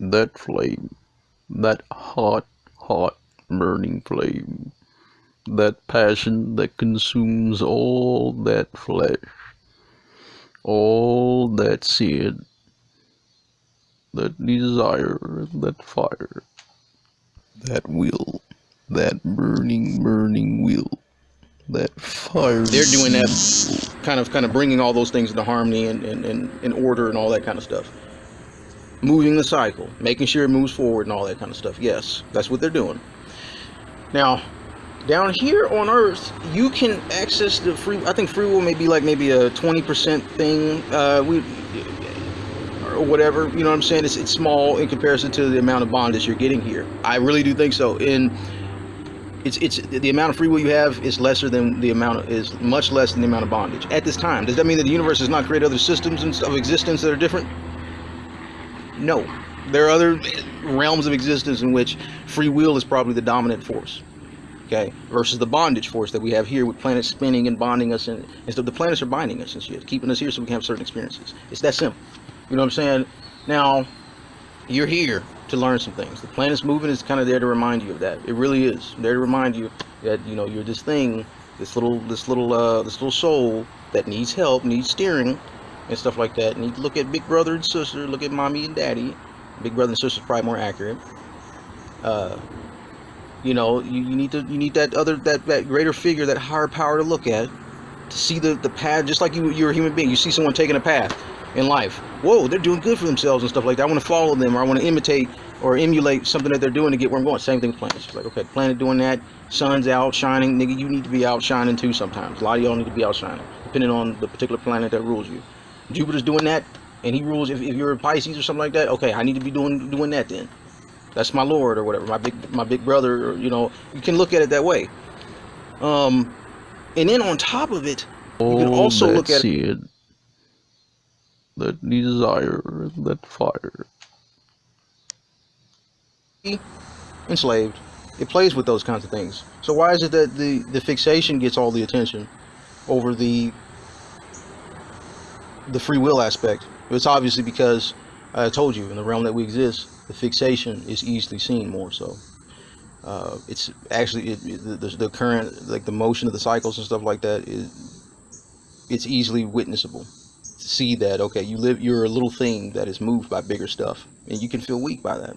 that flame, that hot, hot, burning flame, that passion that consumes all that flesh, all that sin, that desire, that fire, that will, that burning, burning will, that fire. They're doing that kind of kind of bringing all those things into harmony and, and, and, and order and all that kind of stuff. Moving the cycle, making sure it moves forward and all that kind of stuff. Yes, that's what they're doing. Now, down here on Earth, you can access the free. I think free will may be like maybe a 20% thing. Uh, we or whatever. You know what I'm saying? It's it's small in comparison to the amount of bondage you're getting here. I really do think so. In it's it's the amount of free will you have is lesser than the amount of, is much less than the amount of bondage at this time. Does that mean that the universe has not created other systems of existence that are different? No, there are other realms of existence in which free will is probably the dominant force. Okay, versus the bondage force that we have here with planets spinning and bonding us, and, and so the planets are binding us and shit, keeping us here so we can have certain experiences. It's that simple. You know what I'm saying? Now, you're here to learn some things. The planet's moving is kind of there to remind you of that. It really is there to remind you that you know you're this thing, this little, this little, uh, this little soul that needs help, needs steering, and stuff like that. And you look at big brother and sister, look at mommy and daddy. Big brother and sister is probably more accurate. Uh, you know, you, you need to, you need that other, that that greater figure, that higher power to look at, to see the the path. Just like you, you're a human being. You see someone taking a path in life. Whoa, they're doing good for themselves and stuff like that. I want to follow them or I want to imitate or emulate something that they're doing to get where I'm going. Same thing with planets. Like, okay, planet doing that, sun's out shining, nigga, you need to be out shining too sometimes. A lot of y'all need to be out shining, depending on the particular planet that rules you. Jupiter's doing that, and he rules, if, if you're a Pisces or something like that, okay, I need to be doing doing that then. That's my lord or whatever, my big my big brother, or, you know, you can look at it that way. Um, and then on top of it, you can also look at it. it that desire, that fire. Enslaved. It plays with those kinds of things. So why is it that the, the fixation gets all the attention over the the free will aspect? It's obviously because I told you in the realm that we exist, the fixation is easily seen more so. Uh, it's actually it, the, the current like the motion of the cycles and stuff like that is it's easily witnessable to see that okay you live you're a little thing that is moved by bigger stuff and you can feel weak by that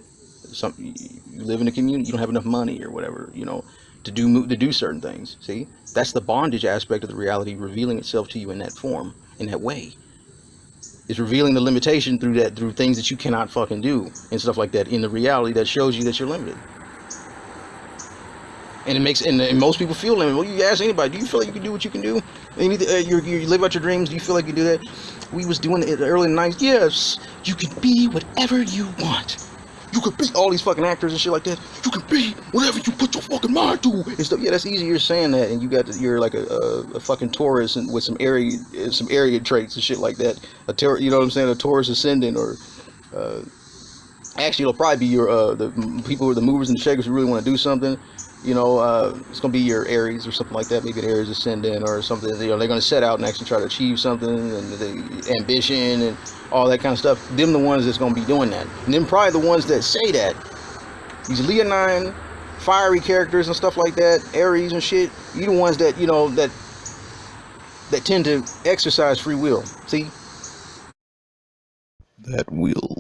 some you live in a community you don't have enough money or whatever you know to do to do certain things see that's the bondage aspect of the reality revealing itself to you in that form in that way it's revealing the limitation through that through things that you cannot fucking do and stuff like that in the reality that shows you that you're limited and it makes and, and, most people feel limited. Well, you ask anybody, do you feel like you can do what you can do? You, uh, you, you live out your dreams. Do you feel like you do that? We was doing it early in the '90s. Yes, you can be whatever you want. You can be all these fucking actors and shit like that. You can be whatever you put your fucking mind to and stuff. Yeah, that's easy. You're saying that, and you got to, you're like a, a, a fucking Taurus and with some Aries some Aries traits and shit like that. A ter- you know what I'm saying? A Taurus ascendant or. Uh, actually, it'll probably be your uh, the people are the movers and shakers who really want to do something you know, uh, it's going to be your Aries or something like that. Maybe an Aries ascendant or something. You know, they're going to set out and actually try to achieve something and the ambition and all that kind of stuff. Them the ones that's going to be doing that. And then probably the ones that say that. These Leonine, fiery characters and stuff like that, Aries and shit. You the ones that, you know, that that tend to exercise free will. See? That will